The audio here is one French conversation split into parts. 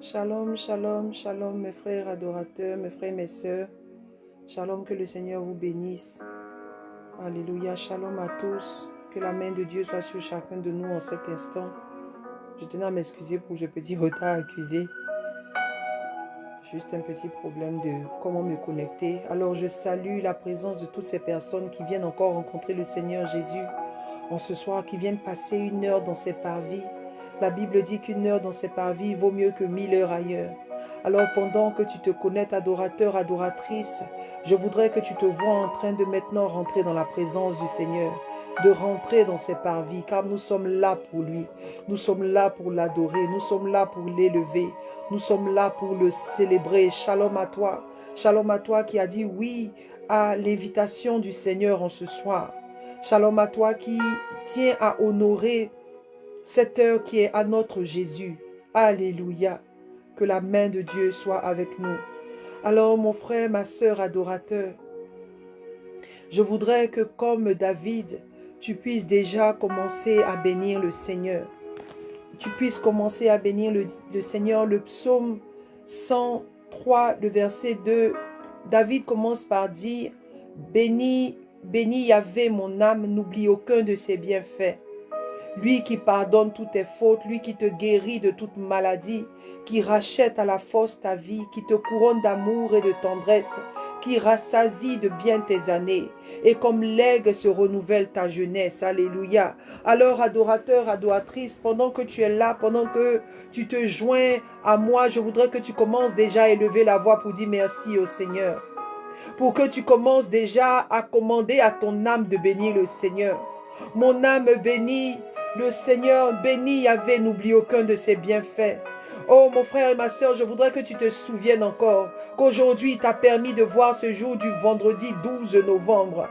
Shalom, shalom, shalom mes frères adorateurs, mes frères, mes sœurs. Shalom, que le Seigneur vous bénisse. Alléluia, shalom à tous. Que la main de Dieu soit sur chacun de nous en cet instant. Je tenais à m'excuser pour ce petit retard accusé. Juste un petit problème de comment me connecter. Alors je salue la présence de toutes ces personnes qui viennent encore rencontrer le Seigneur Jésus en ce soir, qui viennent passer une heure dans ces parvis. La Bible dit qu'une heure dans ces parvis vaut mieux que mille heures ailleurs. Alors pendant que tu te connais, adorateur, adoratrice, je voudrais que tu te vois en train de maintenant rentrer dans la présence du Seigneur de rentrer dans ses parvis, car nous sommes là pour lui. Nous sommes là pour l'adorer, nous sommes là pour l'élever, nous sommes là pour le célébrer. Shalom à toi, shalom à toi qui a dit oui à l'invitation du Seigneur en ce soir. Shalom à toi qui tient à honorer cette heure qui est à notre Jésus. Alléluia. Que la main de Dieu soit avec nous. Alors mon frère, ma sœur adorateur, je voudrais que comme David, tu puisses déjà commencer à bénir le Seigneur. Tu puisses commencer à bénir le, Seigneur. Le psaume 103, le verset 2, David commence par dire, Béni, béni Yahvé mon âme, n'oublie aucun de ses bienfaits. Lui qui pardonne toutes tes fautes, lui qui te guérit de toute maladie, qui rachète à la force ta vie, qui te couronne d'amour et de tendresse, qui rassasie de bien tes années, et comme l'aigle se renouvelle ta jeunesse. Alléluia. Alors, adorateur, adoratrice, pendant que tu es là, pendant que tu te joins à moi, je voudrais que tu commences déjà à élever la voix pour dire merci au Seigneur. Pour que tu commences déjà à commander à ton âme de bénir le Seigneur. Mon âme bénit le Seigneur, béni Yahvé, n'oublie aucun de ses bienfaits. Oh mon frère et ma soeur, je voudrais que tu te souviennes encore qu'aujourd'hui t'a permis de voir ce jour du vendredi 12 novembre.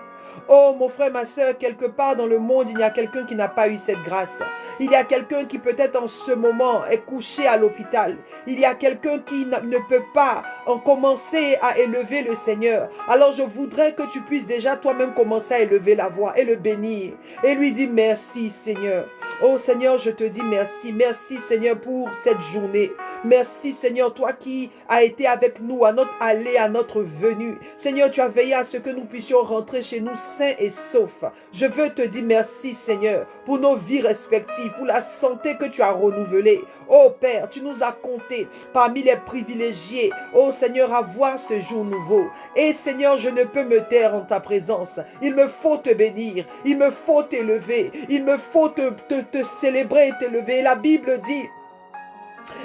Oh mon frère, ma soeur, quelque part dans le monde, il y a quelqu'un qui n'a pas eu cette grâce. Il y a quelqu'un qui peut-être en ce moment est couché à l'hôpital. Il y a quelqu'un qui ne peut pas en commencer à élever le Seigneur. Alors je voudrais que tu puisses déjà toi-même commencer à élever la voix et le bénir. Et lui dire merci Seigneur. Oh Seigneur, je te dis merci. Merci Seigneur pour cette journée. Merci Seigneur, toi qui as été avec nous à notre aller, à notre venue. Seigneur, tu as veillé à ce que nous puissions rentrer chez nous sains et saufs. Je veux te dire merci Seigneur pour nos vies respectives, pour la santé que tu as renouvelée. Oh Père, tu nous as comptés parmi les privilégiés. Oh Seigneur, à voir ce jour nouveau. Et Seigneur, je ne peux me taire en ta présence. Il me faut te bénir. Il me faut t'élever. Il me faut te, te, te célébrer et t'élever. La Bible dit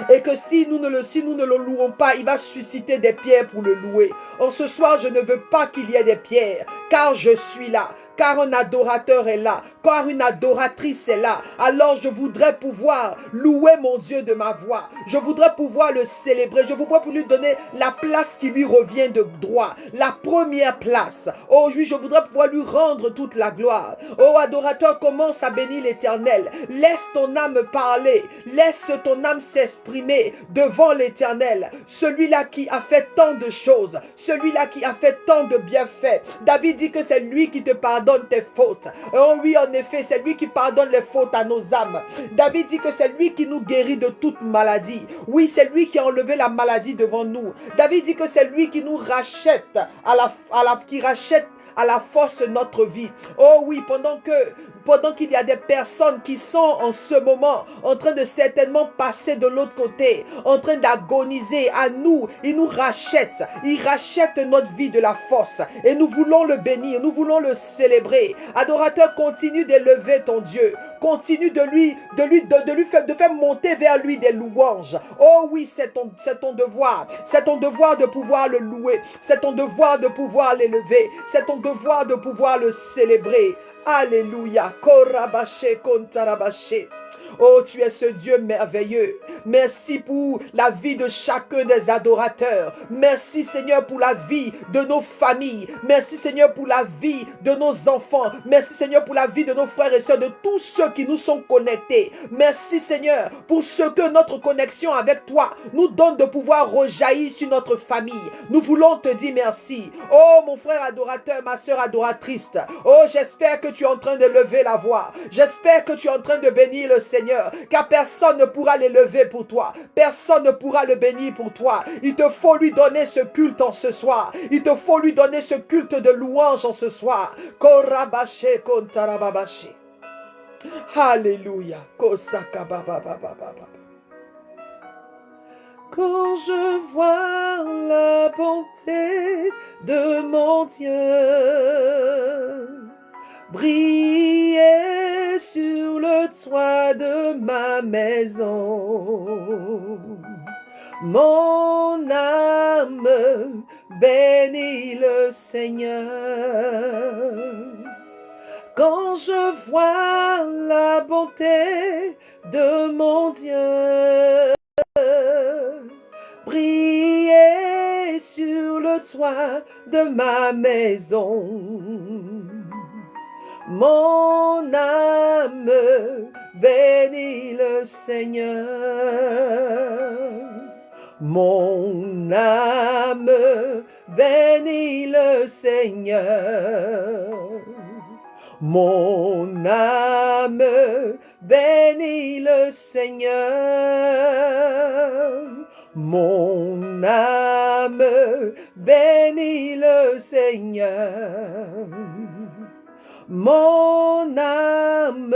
et que si nous, ne le, louons pas, il va susciter des pierres pour le louer. En ce soir, je ne veux pas qu'il y ait des pierres, car je suis là car un adorateur est là, car une adoratrice est là. Alors je voudrais pouvoir louer mon Dieu de ma voix. Je voudrais pouvoir le célébrer. Je voudrais pour lui donner la place qui lui revient de droit. La première place. Oh oui, je voudrais pouvoir lui rendre toute la gloire. Oh adorateur, commence à bénir l'éternel. Laisse ton âme parler. Laisse ton âme s'exprimer devant l'éternel. Celui-là qui a fait tant de choses. Celui-là qui a fait tant de bienfaits. David dit que c'est lui qui te pardonne tes fautes. Oh oui, en effet, c'est lui qui pardonne les fautes à nos âmes. David dit que c'est lui qui nous guérit de toute maladie. Oui, c'est lui qui a enlevé la maladie devant nous. David dit que c'est lui qui nous rachète, à la, à qui rachète à la force notre vie. Oh oui, pendant que pendant qu'il y a des personnes qui sont en ce moment en train de certainement passer de l'autre côté, en train d'agoniser à nous, il nous rachète, il rachète notre vie de la force et nous voulons le bénir, nous voulons le célébrer. Adorateur, continue d'élever ton Dieu, continue de lui, de lui, de, lui faire, de faire monter vers lui des louanges. Oh oui, c'est ton, c'est ton devoir, c'est ton devoir de pouvoir le louer, c'est ton devoir de pouvoir l'élever, c'est ton devoir de pouvoir le célébrer. Alléluia. Korabashe Kontarabashe. Oh, tu es ce Dieu merveilleux. Merci pour la vie de chacun des adorateurs. Merci Seigneur pour la vie de nos familles. Merci Seigneur pour la vie de nos enfants. Merci Seigneur pour la vie de nos frères et sœurs, de tous ceux qui nous sont connectés. Merci Seigneur pour ce que notre connexion avec toi nous donne de pouvoir rejaillir sur notre famille. Nous voulons te dire merci. Oh mon frère adorateur, ma soeur adoratrice. Oh j'espère que tu es en train de lever la voix. J'espère que tu es en train de bénir le Seigneur. Car personne ne pourra l'élever pour toi. Personne ne pourra le bénir pour toi. Il te faut lui donner ce culte en ce soir. Il te faut lui donner ce culte de louange en ce soir. Alléluia. Quand je vois la bonté de mon Dieu briller sur le toit de ma maison, mon âme bénit le Seigneur. Quand je vois la bonté de mon Dieu briller sur le toit de ma maison, mon âme bénit le Seigneur. Mon âme bénit le Seigneur. Mon âme bénit le Seigneur. Mon âme bénit le Seigneur. Mon âme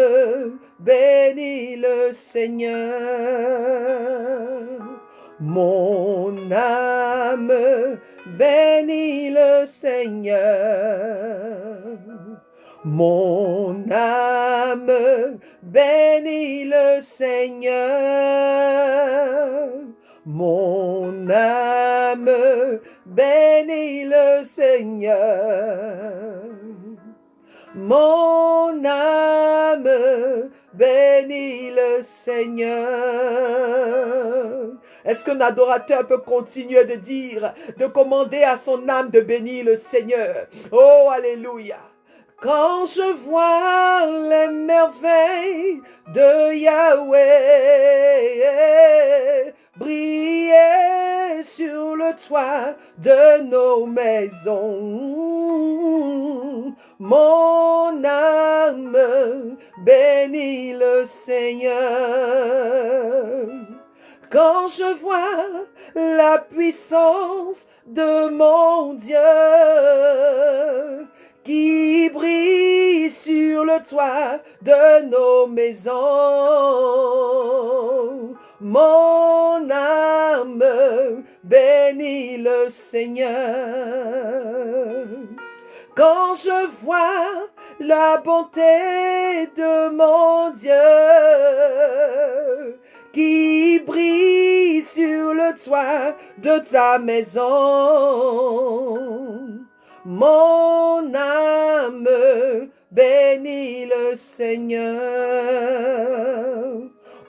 bénit le Seigneur. Mon âme bénit le Seigneur. Mon âme bénit le Seigneur. Mon âme bénit le Seigneur. Mon âme bénit le Seigneur. Est-ce qu'un adorateur peut continuer de dire, de commander à son âme de bénir le Seigneur? Oh, alléluia. Quand je vois les merveilles de Yahweh briller sur le toit de nos maisons, mon âme bénit le Seigneur. Quand je vois la puissance de mon Dieu qui brille sur le toit de nos maisons. Mon âme bénit le Seigneur. Quand je vois la bonté de mon Dieu, qui brille sur le toit de ta maison. Mon âme bénit le Seigneur.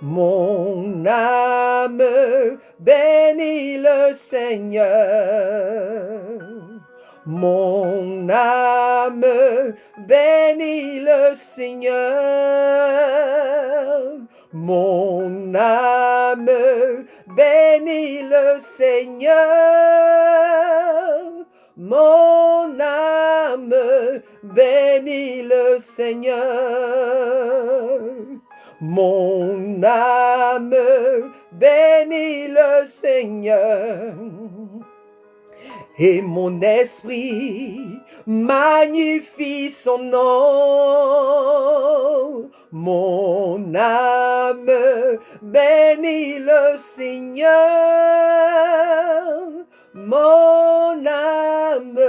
Mon âme bénit le Seigneur. Mon âme bénit le Seigneur. Mon âme bénit le Seigneur. Mon âme bénit le Seigneur. Mon âme bénit le Seigneur. Et mon esprit magnifie son nom. Mon âme bénit le Seigneur. Mon âme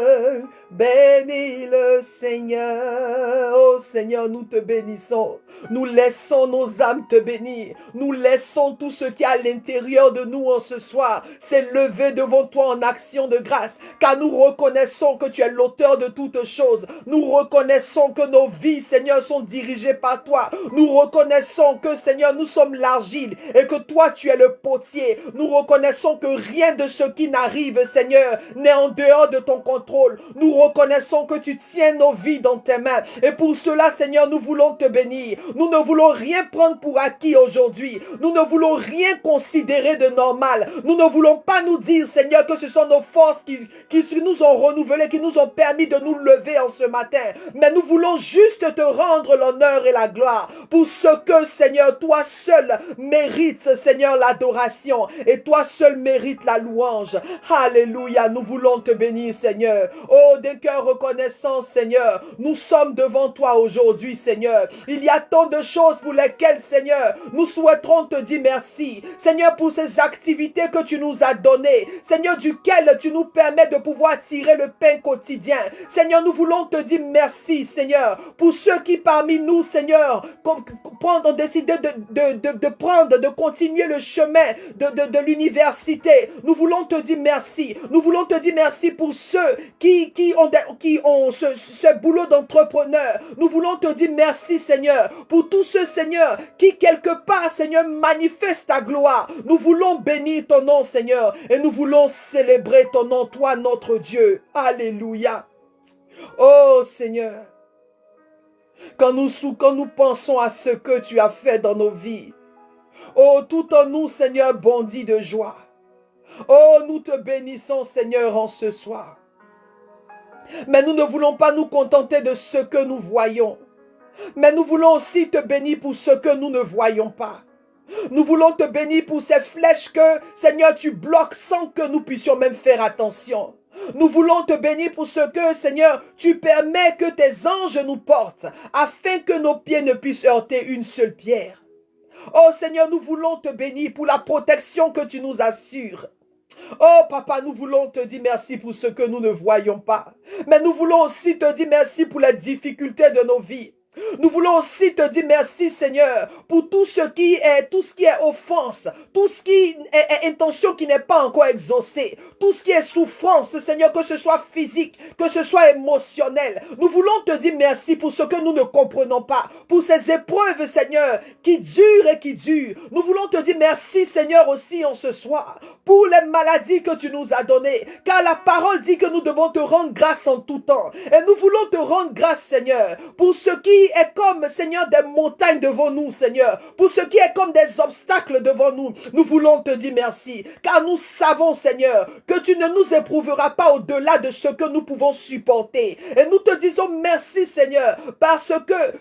Bénis le Seigneur. Oh Seigneur, nous te bénissons. Nous laissons nos âmes te bénir. Nous laissons tout ce qui est à l'intérieur de nous en ce soir s'élever devant toi en action de grâce. Car nous reconnaissons que tu es l'auteur de toutes choses. Nous reconnaissons que nos vies, Seigneur, sont dirigées par toi. Nous reconnaissons que, Seigneur, nous sommes l'argile et que toi, tu es le potier. Nous reconnaissons que rien de ce qui n'arrive, Seigneur, n'est en dehors de ton contrôle. Nous reconnaissons que tu tiens nos vies dans tes mains. Et pour cela, Seigneur, nous voulons te bénir. Nous ne voulons rien prendre pour acquis aujourd'hui. Nous ne voulons rien considérer de normal. Nous ne voulons pas nous dire, Seigneur, que ce sont nos forces qui, qui nous ont renouvelées, qui nous ont permis de nous lever en ce matin. Mais nous voulons juste te rendre l'honneur et la gloire pour ce que, Seigneur, toi seul mérites, Seigneur, l'adoration. Et toi seul mérites la louange. Alléluia. Nous voulons te bénir, Seigneur. Oh, des cœurs reconnaissants, Seigneur. Nous sommes devant toi aujourd'hui, Seigneur. Il y a tant de choses pour lesquelles, Seigneur, nous souhaiterons te dire merci. Seigneur, pour ces activités que tu nous as données. Seigneur, duquel tu nous permets de pouvoir tirer le pain quotidien. Seigneur, nous voulons te dire merci, Seigneur, pour ceux qui parmi nous, Seigneur, ont décidé de, de, de, prendre, de continuer le chemin de, de, l'université. Nous voulons te dire merci. Nous voulons te dire merci pour ceux qui, ont, ce boulot d'entrepreneur. Nous voulons te dire merci, Seigneur, pour tous ceux, Seigneur, qui quelque part, Seigneur, manifestent ta gloire. Nous voulons bénir ton nom, Seigneur, et nous voulons célébrer ton nom, toi, notre Dieu. Alléluia. Oh, Seigneur. Quand nous, quand nous pensons à ce que tu as fait dans nos vies, oh, tout en nous, Seigneur, bondit de joie. Oh, nous te bénissons, Seigneur, en ce soir. Mais nous ne voulons pas nous contenter de ce que nous voyons. Mais nous voulons aussi te bénir pour ce que nous ne voyons pas. Nous voulons te bénir pour ces flèches que, Seigneur, tu bloques sans que nous puissions même faire attention. Nous voulons te bénir pour ce que, Seigneur, tu permets que tes anges nous portent, afin que nos pieds ne puissent heurter une seule pierre. Oh Seigneur, nous voulons te bénir pour la protection que tu nous assures. Oh papa, nous voulons te dire merci pour ce que nous ne voyons pas. Mais nous voulons aussi te dire merci pour la difficulté de nos vies. Nous voulons aussi te dire merci Seigneur pour tout ce qui est, tout ce qui est offense, tout ce qui est, intention qui n'est pas encore exaucée, tout ce qui est souffrance Seigneur, que ce soit physique, que ce soit émotionnel. Nous voulons te dire merci pour ce que nous ne comprenons pas, pour ces épreuves Seigneur qui durent et qui durent. Nous voulons te dire merci Seigneur aussi en ce soir pour les maladies que tu nous as données, car la parole dit que nous devons te rendre grâce en tout temps. Et nous voulons te rendre grâce Seigneur pour ce qui est comme, Seigneur, des montagnes devant nous, Seigneur. Pour ce qui est comme des obstacles devant nous, nous voulons te dire merci. Car nous savons, Seigneur, que tu ne nous éprouveras pas au-delà de ce que nous pouvons supporter. Et nous te disons merci, Seigneur, parce que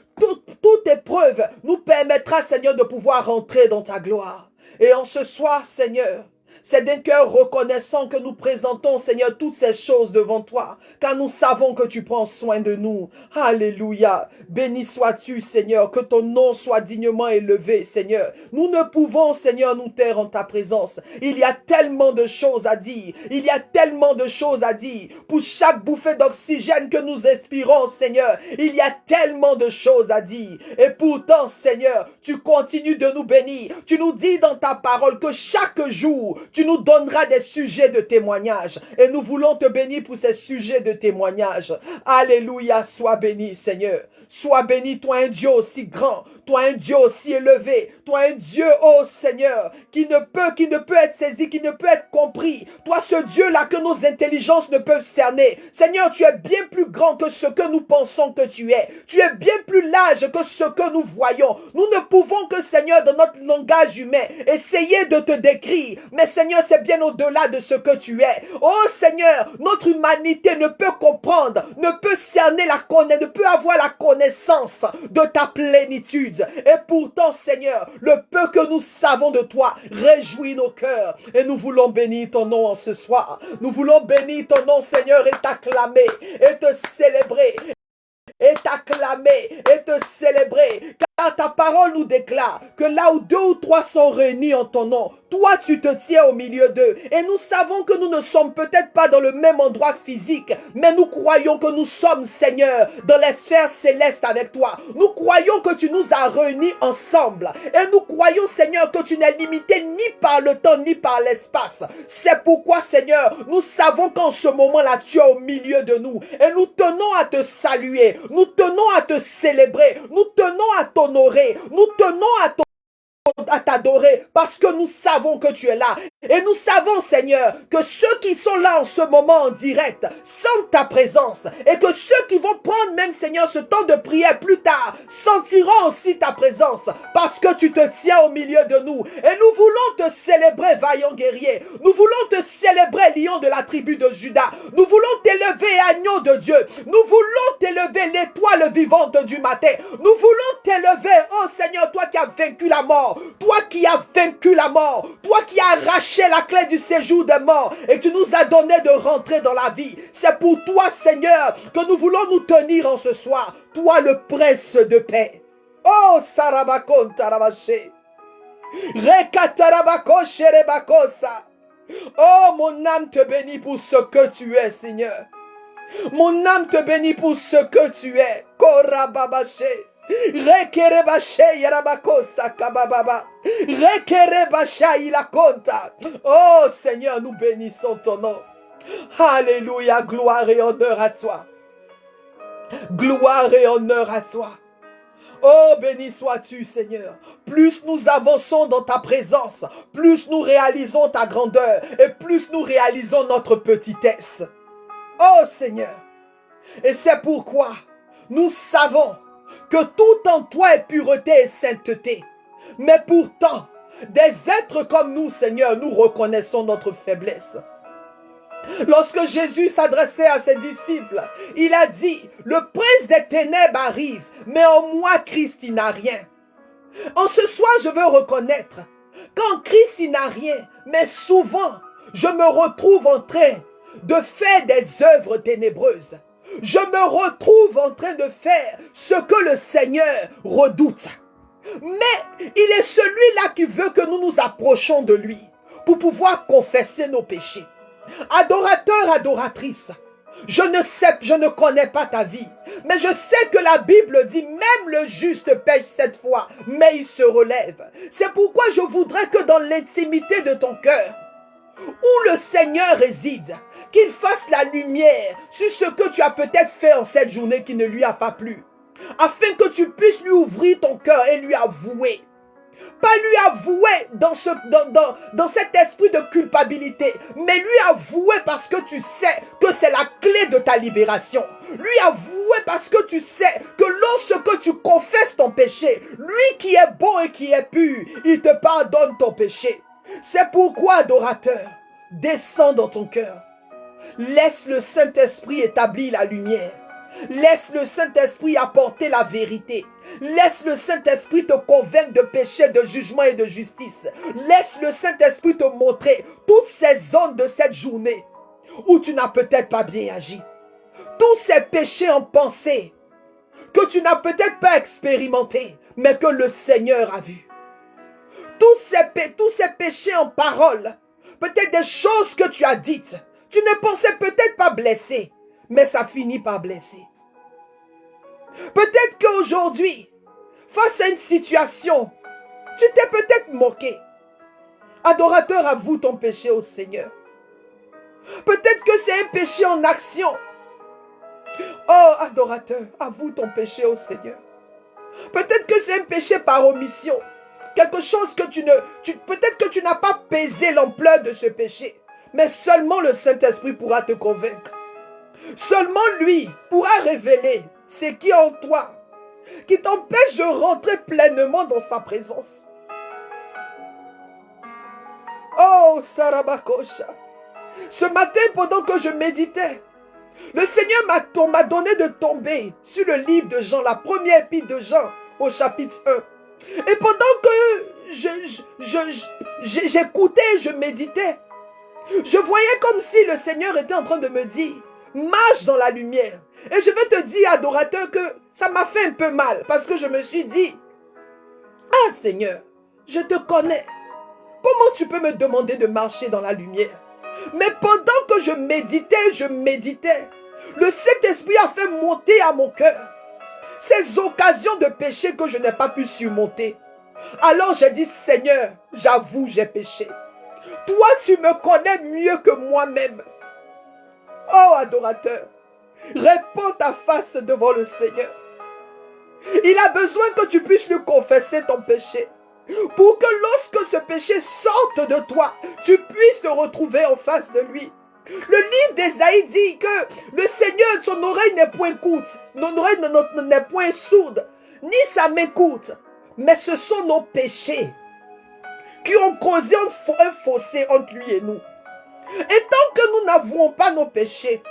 toute épreuve nous permettra, Seigneur, de pouvoir rentrer dans ta gloire. Et en ce soir, Seigneur, c'est d'un cœur reconnaissant que nous présentons, Seigneur, toutes ces choses devant toi, car nous savons que tu prends soin de nous. Alléluia. Béni sois-tu, Seigneur, que ton nom soit dignement élevé, Seigneur. Nous ne pouvons, Seigneur, nous taire en ta présence. Il y a tellement de choses à dire. Il y a tellement de choses à dire. Pour chaque bouffée d'oxygène que nous expirons, Seigneur, il y a tellement de choses à dire. Et pourtant, Seigneur, tu continues de nous bénir. Tu nous dis dans ta parole que chaque jour, tu nous donneras des sujets de témoignage. Et nous voulons te bénir pour ces sujets de témoignage. Alléluia, sois béni, Seigneur. Sois béni, toi un Dieu aussi grand, toi un Dieu aussi élevé, toi un Dieu, oh Seigneur, qui ne peut, qui ne peut être saisi, qui ne peut être compris. Toi ce Dieu-là que nos intelligences ne peuvent cerner. Seigneur, tu es bien plus grand que ce que nous pensons que tu es. Tu es bien plus large que ce que nous voyons. Nous ne pouvons que, Seigneur, dans notre langage humain, essayer de te décrire. Mais Seigneur, c'est bien au-delà de ce que tu es. Oh Seigneur, notre humanité ne peut comprendre, ne peut cerner la connaissance, ne peut avoir la connaissance de ta plénitude. Et pourtant, Seigneur, le peu que nous savons de toi réjouit nos cœurs. Et nous voulons bénir ton nom en ce soir. Nous voulons bénir ton nom, Seigneur, et t'acclamer, et te célébrer, et t'acclamer, et te célébrer ta parole nous déclare que là où deux ou trois sont réunis en ton nom, toi tu te tiens au milieu d'eux. Et nous savons que nous ne sommes peut-être pas dans le même endroit physique, mais nous croyons que nous sommes, Seigneur, dans les sphères célestes avec toi. Nous croyons que tu nous as réunis ensemble. Et nous croyons, Seigneur, que tu n'es limité ni par le temps ni par l'espace. C'est pourquoi, Seigneur, nous savons qu'en ce moment-là, tu es au milieu de nous. Et nous tenons à te saluer. Nous tenons à te célébrer. Nous tenons à t'honorer. Nous tenons à t'adorer parce que nous savons que tu es là. Et nous savons, Seigneur, que ceux qui sont là en ce moment en direct sentent ta présence. Et que ceux qui vont prendre même, Seigneur, ce temps de prière plus tard sentiront parce que tu te tiens au milieu de nous. Et nous voulons te célébrer, vaillant guerrier. Nous voulons te célébrer, lion de la tribu de Judas. Nous voulons t'élever, agneau de Dieu. Nous voulons t'élever, l'étoile vivante du matin. Nous voulons t'élever, oh Seigneur, toi qui as vaincu la mort. Toi qui as vaincu la mort. Toi qui as arraché la clé du séjour des morts. Et tu nous as donné de rentrer dans la vie. C'est pour toi, Seigneur, que nous voulons nous tenir en ce soir. Toi, le prince de paix. Oh, Sarabakon Tarabaché. Rebakosa. Oh, mon âme te bénit pour ce que tu es, Seigneur. Mon âme te bénit pour ce que tu es. Korababaché. Oh Seigneur, nous bénissons ton nom. Alléluia, gloire et honneur à toi. Gloire et honneur à toi. Oh, béni sois-tu, Seigneur. Plus nous avançons dans ta présence, plus nous réalisons ta grandeur et plus nous réalisons notre petitesse. Oh, Seigneur. Et c'est pourquoi nous savons que tout en toi est pureté et sainteté. Mais pourtant, des êtres comme nous, Seigneur, nous reconnaissons notre faiblesse. Lorsque Jésus s'adressait à ses disciples, il a dit, le prince des ténèbres arrive, mais en moi, Christ, il n'a rien. En ce soir, je veux reconnaître qu'en Christ, il n'a rien, mais souvent, je me retrouve en train de faire des œuvres ténébreuses je me retrouve en train de faire ce que le Seigneur redoute. Mais il est celui-là qui veut que nous nous approchions de lui pour pouvoir confesser nos péchés. Adorateur, adoratrice, je ne sais, je ne connais pas ta vie, mais je sais que la Bible dit même le juste pêche cette fois, mais il se relève. C'est pourquoi je voudrais que dans l'intimité de ton cœur, où le Seigneur réside, qu'il fasse la lumière sur ce que tu as peut-être fait en cette journée qui ne lui a pas plu. Afin que tu puisses lui ouvrir ton cœur et lui avouer. Pas lui avouer dans, ce, dans, dans, cet esprit de culpabilité, mais lui avouer parce que tu sais que c'est la clé de ta libération. Lui avouer parce que tu sais que lorsque tu confesses ton péché, lui qui est bon et qui est pur, il te pardonne ton péché. C'est pourquoi, adorateur, descends dans ton cœur. Laisse le Saint-Esprit établir la lumière. Laisse le Saint-Esprit apporter la vérité. Laisse le Saint-Esprit te convaincre de péché, de jugement et de justice. Laisse le Saint-Esprit te montrer toutes ces zones de cette journée où tu n'as peut-être pas bien agi. Tous ces péchés en pensée que tu n'as peut-être pas expérimenté, mais que le Seigneur a vu. Tous ces, péchés en parole, peut-être des choses que tu as dites, tu ne pensais peut-être pas blesser, mais ça finit par blesser. Peut-être qu'aujourd'hui, face à une situation, tu t'es peut-être moqué. Adorateur, avoue ton péché au Seigneur. Peut-être que c'est un péché en action. Oh, adorateur, avoue ton péché au Seigneur. Peut-être que c'est un péché par omission. Quelque chose que tu ne... Peut-être que tu n'as pas pesé l'ampleur de ce péché. Mais seulement le Saint-Esprit pourra te convaincre. Seulement lui pourra révéler ce qui est en toi, qui t'empêche de rentrer pleinement dans sa présence. Oh, Sarabakosha. Ce matin, pendant que je méditais, le Seigneur m'a donné de tomber sur le livre de Jean, la première épître de Jean, au chapitre 1. Et pendant que j'écoutais, je, je, je méditais, je voyais comme si le Seigneur était en train de me dire, marche dans la lumière. Et je veux te dire, adorateur, que ça m'a fait un peu mal parce que je me suis dit, Seigneur, je te connais. Comment tu peux me demander de marcher dans la lumière? Mais pendant que je méditais, je méditais, le Saint-Esprit a fait monter à mon cœur ces occasions de péché que je n'ai pas pu surmonter. Alors j'ai dit, Seigneur, j'avoue, j'ai péché. Toi, tu me connais mieux que moi-même. Oh, adorateur, réponds ta face devant le Seigneur. Il a besoin que tu puisses lui confesser ton péché. Pour que lorsque ce péché sorte de toi, tu puisses te retrouver en face de lui. Le livre d'Esaïe dit que le Seigneur, son oreille n'est point courte, son oreille n'est point sourde, ni sa main courte, mais ce sont nos péchés qui ont causé un fossé entre lui et nous. Et tant que nous n'avouons pas nos péchés,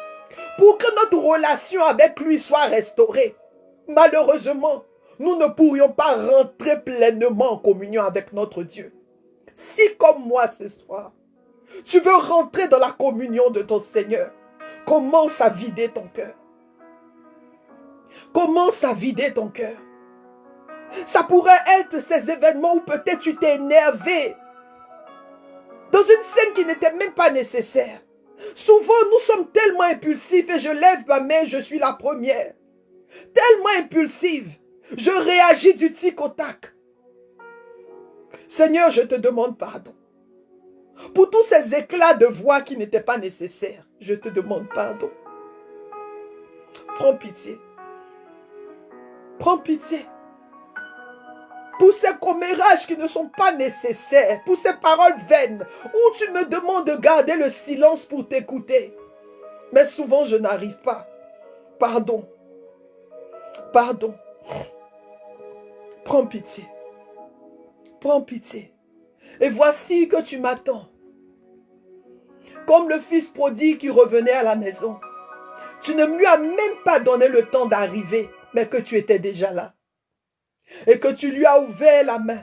pour que notre relation avec lui soit restaurée, malheureusement, nous ne pourrions pas rentrer pleinement en communion avec notre Dieu. Si comme moi ce soir, tu veux rentrer dans la communion de ton Seigneur, commence à vider ton cœur. Commence à vider ton cœur. Ça pourrait être ces événements où peut-être tu t'es énervé. Dans une scène qui n'était même pas nécessaire. Souvent, nous sommes tellement impulsifs et je lève ma main, je suis la première. Tellement impulsive. Je réagis du tic au tac. Seigneur, je te demande pardon. Pour tous ces éclats de voix qui n'étaient pas nécessaires, je te demande pardon. Prends pitié. Prends pitié. Pour ces commérages qui ne sont pas nécessaires, pour ces paroles vaines, où tu me demandes de garder le silence pour t'écouter. Mais souvent je n'arrive pas. Pardon. Pardon. Prends pitié. Prends pitié. Et voici que tu m'attends. Comme le fils prodigue qui revenait à la maison. Tu ne lui as même pas donné le temps d'arriver, mais que tu étais déjà là. Et que tu lui as ouvert la main.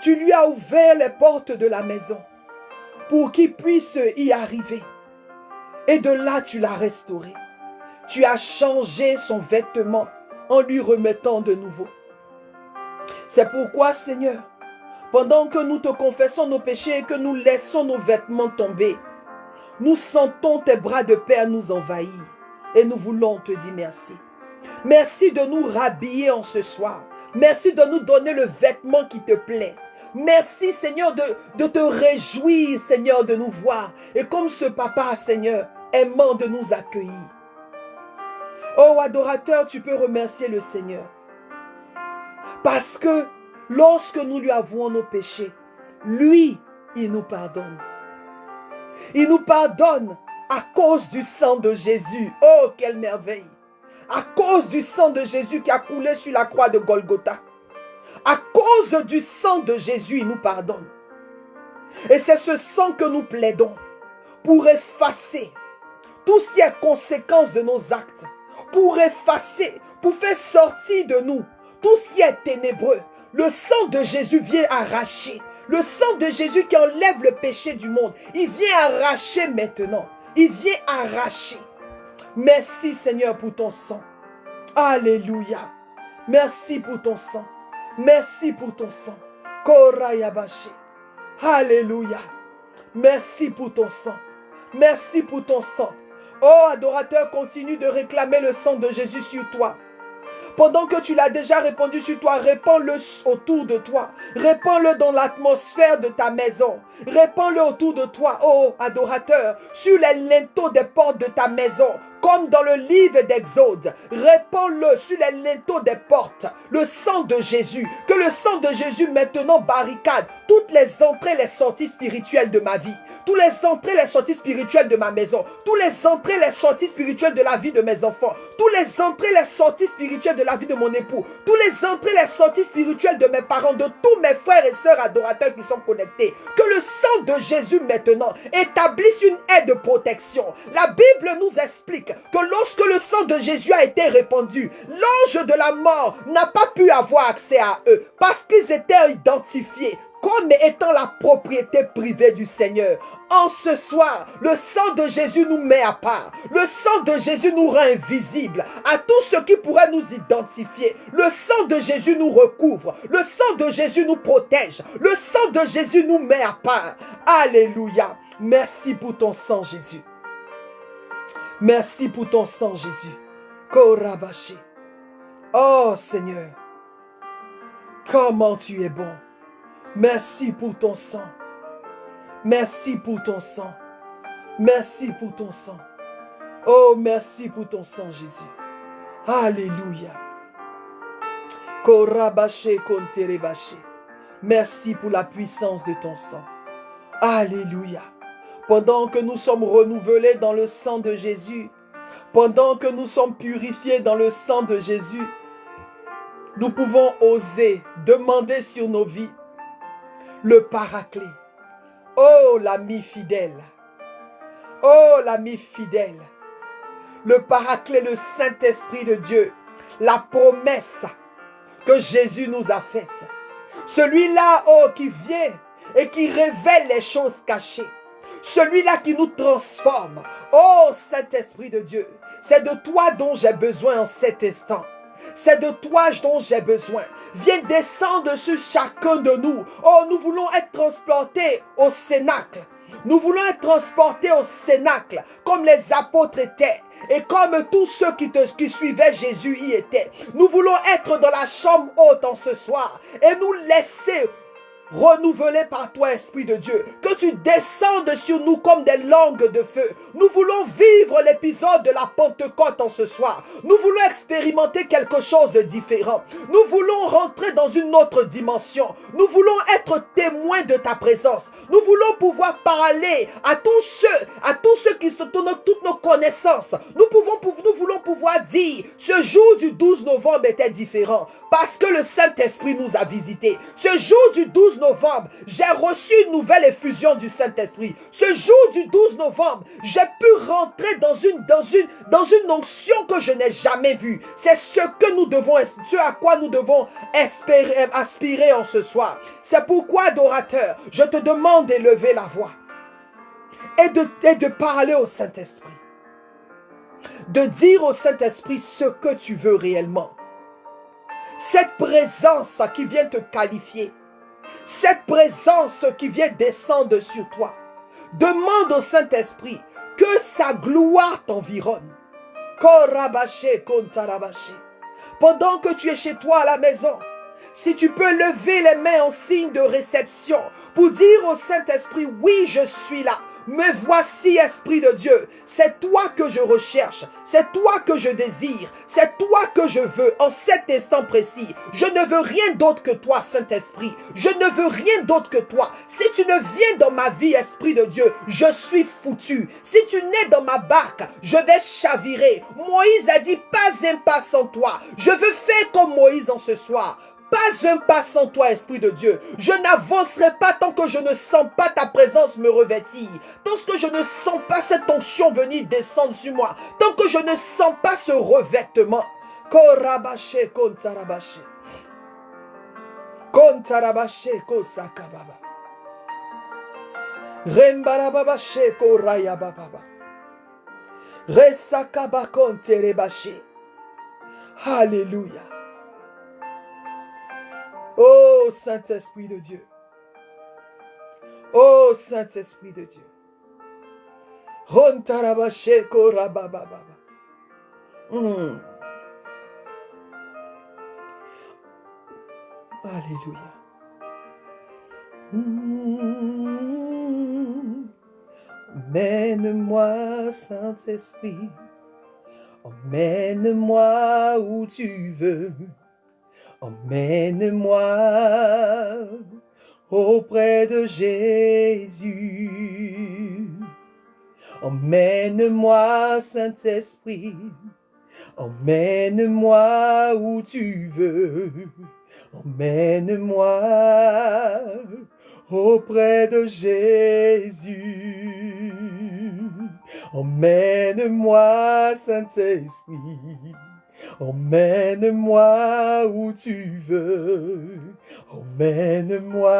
Tu lui as ouvert les portes de la maison pour qu'il puisse y arriver. Et de là, tu l'as restauré. Tu as changé son vêtement en lui remettant de nouveau. C'est pourquoi, Seigneur, pendant que nous te confessons nos péchés et que nous laissons nos vêtements tomber, nous sentons tes bras de Père nous envahir et nous voulons te dire merci. Merci de nous rhabiller en ce soir. Merci de nous donner le vêtement qui te plaît. Merci Seigneur de, te réjouir Seigneur de nous voir. Et comme ce papa Seigneur aimant de nous accueillir. Oh adorateur, tu peux remercier le Seigneur. Parce que lorsque nous lui avouons nos péchés, lui, il nous pardonne. Il nous pardonne à cause du sang de Jésus. Oh, quelle merveille. À cause du sang de Jésus qui a coulé sur la croix de Golgotha. À cause du sang de Jésus, il nous pardonne. Et c'est ce sang que nous plaidons pour effacer tout ce qui est conséquence de nos actes. Pour effacer, pour faire sortir de nous tout ce qui est ténébreux. Le sang de Jésus vient arracher. Le sang de Jésus qui enlève le péché du monde. Il vient arracher maintenant. Il vient arracher. Merci Seigneur pour ton sang. Alléluia. Merci pour ton sang. Merci pour ton sang. Korayabashi. Alléluia. Merci pour ton sang. Merci pour ton sang. Oh, adorateur, continue de réclamer le sang de Jésus sur toi. Pendant que tu l'as déjà répandu sur toi, répands-le autour de toi. Répands-le dans l'atmosphère de ta maison. Répands-le autour de toi, oh adorateur, sur les linteaux des portes de ta maison comme dans le livre d'Exode. Répands-le sur les linteaux des portes, le sang de Jésus. Que le sang de Jésus maintenant barricade toutes les entrées, les sorties spirituelles de ma vie. Tous les entrées, les sorties spirituelles de ma maison. Tous les entrées, les sorties spirituelles de la vie de mes enfants. Tous les entrées, les sorties spirituelles de la vie de mon époux. Tous les entrées, les sorties spirituelles de mes parents, de tous mes frères et sœurs adorateurs qui sont connectés. Que le sang de Jésus maintenant établisse une aide de protection. La Bible nous explique que lorsque le sang de Jésus a été répandu, l'ange de la mort n'a pas pu avoir accès à eux parce qu'ils étaient identifiés comme étant la propriété privée du Seigneur. En ce soir, le sang de Jésus nous met à part. Le sang de Jésus nous rend invisible à tout ce qui pourrait nous identifier. Le sang de Jésus nous recouvre. Le sang de Jésus nous protège. Le sang de Jésus nous met à part. Alléluia. Merci pour ton sang, Jésus. Merci pour ton sang, Jésus. Korabashi. Oh Seigneur, comment tu es bon. Merci pour ton sang. Merci pour ton sang. Merci pour ton sang. Oh, merci pour ton sang, Jésus. Alléluia. Merci pour la puissance de ton sang. Alléluia. Pendant que nous sommes renouvelés dans le sang de Jésus, pendant que nous sommes purifiés dans le sang de Jésus, nous pouvons oser demander sur nos vies le paraclet. Oh l'ami fidèle. Oh l'ami fidèle. Le paraclet, le Saint-Esprit de Dieu. La promesse que Jésus nous a faite. Celui-là, oh, qui vient et qui révèle les choses cachées. Celui-là qui nous transforme. Oh Saint-Esprit de Dieu, c'est de toi dont j'ai besoin en cet instant. C'est de toi dont j'ai besoin. Viens descendre sur chacun de nous. Oh, nous voulons être transportés au Cénacle. Nous voulons être transportés au Cénacle, comme les apôtres étaient. Et comme tous ceux qui, qui suivaient Jésus y étaient. Nous voulons être dans la chambre haute en ce soir. Et nous laisser renouvelé par toi, Esprit de Dieu. Que tu descendes sur nous comme des langues de feu. Nous voulons vivre l'épisode de la Pentecôte en ce soir. Nous voulons expérimenter quelque chose de différent. Nous voulons rentrer dans une autre dimension. Nous voulons être témoins de ta présence. Nous voulons pouvoir parler à tous ceux, à tous ceux qui se tournent toutes nos connaissances. Nous voulons pouvoir dire, ce jour du 12 novembre était différent parce que le Saint-Esprit nous a visités. Ce jour du 12 novembre, j'ai reçu une nouvelle effusion du Saint-Esprit. Ce jour du 12 novembre, j'ai pu rentrer dans une, dans une, dans une onction que je n'ai jamais vue. C'est ce que nous devons, ce à quoi nous devons espérer, aspirer en ce soir. C'est pourquoi, adorateur, je te demande d'élever la voix et de, et de parler au Saint-Esprit. De dire au Saint-Esprit ce que tu veux réellement. Cette présence qui vient te qualifier. Cette présence qui vient descendre sur toi. Demande au Saint-Esprit que sa gloire t'environne. Pendant que tu es chez toi à la maison, si tu peux lever les mains en signe de réception pour dire au Saint-Esprit, oui, je suis là. Mais voici, Esprit de Dieu, c'est toi que je recherche, c'est toi que je désire, c'est toi que je veux en cet instant précis. Je ne veux rien d'autre que toi, Saint-Esprit. Je ne veux rien d'autre que toi. Si tu ne viens dans ma vie, Esprit de Dieu, je suis foutu. Si tu nais dans ma barque, je vais chavirer. Moïse a dit, pas un pas sans toi. Je veux faire comme Moïse en ce soir. Pas un pas sans toi, Esprit de Dieu. Je n'avancerai pas tant que je ne sens pas ta présence me revêtir. Tant que je ne sens pas cette onction venir descendre sur moi. Tant que je ne sens pas ce revêtement. Alléluia. Oh Saint-Esprit de Dieu. Oh Saint-Esprit de Dieu. Mm. Alléluia. Mm. Emmène-moi, Saint-Esprit. Emmène-moi où tu veux. Emmène-moi auprès de Jésus. Emmène-moi, Saint-Esprit. Emmène-moi où tu veux. Emmène-moi auprès de Jésus. Emmène-moi, Saint-Esprit. Emmène-moi où tu veux. Emmène-moi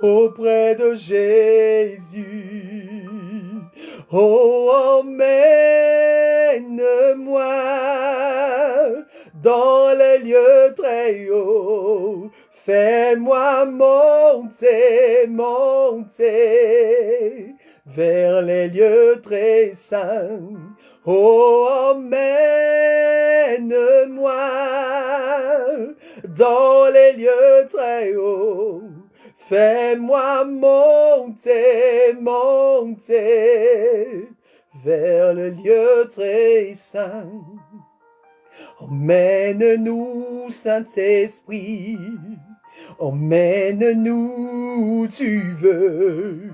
auprès de Jésus. Oh, emmène-moi dans les lieux très hauts. Fais-moi monter, monter vers les lieux très saints. Oh, emmène-moi dans les lieux très hauts. Fais-moi monter, monter vers le lieu très saint. Emmène-nous, Saint-Esprit, emmène-nous tu veux.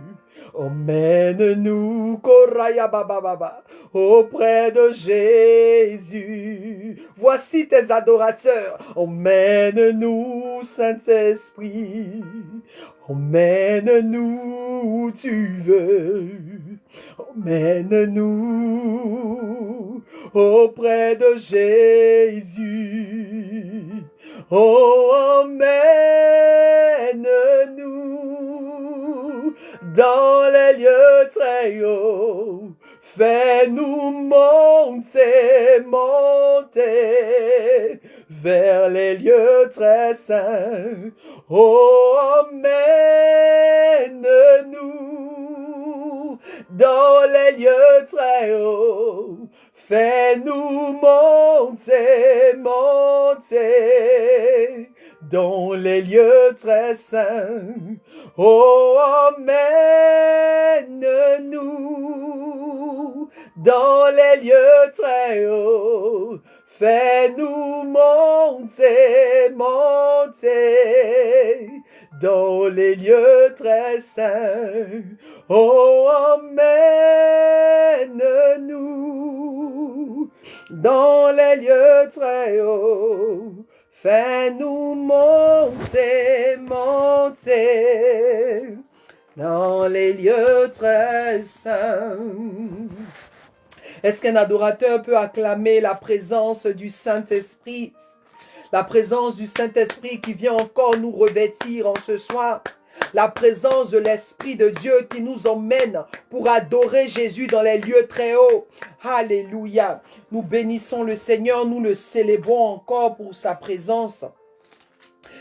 Emmène-nous, Koraya Baba auprès de Jésus. Voici tes adorateurs. Emmène-nous, Saint-Esprit. Emmène-nous où tu veux. Emmène-nous auprès de Jésus. Oh, emmène-nous dans les lieux très hauts. Fais-nous monter, monter vers les lieux très saints. Oh, emmène-nous dans les lieux très hauts. Fais-nous monter, monter dans les lieux très saints. Oh, emmène-nous dans les lieux très hauts. Fais-nous monter, monter dans les lieux très saints. Oh, emmène-nous dans les lieux très hauts. Fais-nous monter, monter dans les lieux très saints. Est-ce qu'un adorateur peut acclamer la présence du Saint-Esprit? La présence du Saint-Esprit qui vient encore nous revêtir en ce soir la présence de l'Esprit de Dieu qui nous emmène pour adorer Jésus dans les lieux très hauts. Alléluia. Nous bénissons le Seigneur, nous le célébrons encore pour sa présence.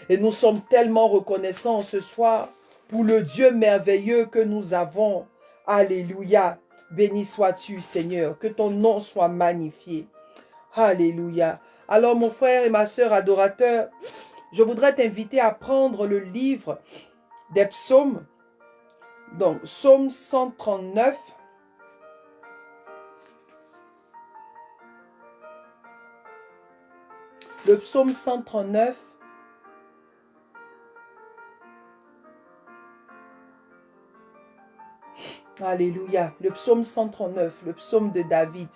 Et nous sommes tellement reconnaissants ce soir pour le Dieu merveilleux que nous avons. Alléluia. Béni sois-tu, Seigneur. Que ton nom soit magnifié. Alléluia. Alors, mon frère et ma sœur adorateurs, je voudrais t'inviter à prendre le livre des psaumes. Donc, psaume 139. Le psaume 139. Alléluia. Le psaume 139, le psaume de David.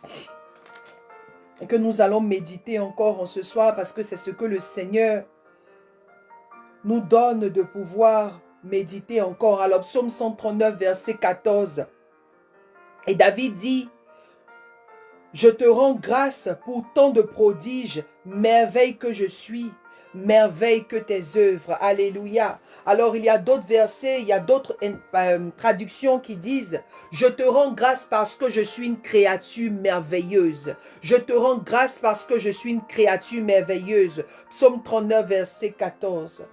Et que nous allons méditer encore en ce soir parce que c'est ce que le Seigneur nous donne de pouvoir méditer encore. Alors, psaume 139, verset 14. Et David dit, Je te rends grâce pour tant de prodiges, merveille que je suis, merveille que tes œuvres. Alléluia. Alors, il y a d'autres versets, il y a d'autres euh, traductions qui disent, Je te rends grâce parce que je suis une créature merveilleuse. Je te rends grâce parce que je suis une créature merveilleuse. Psaume 39, verset 14.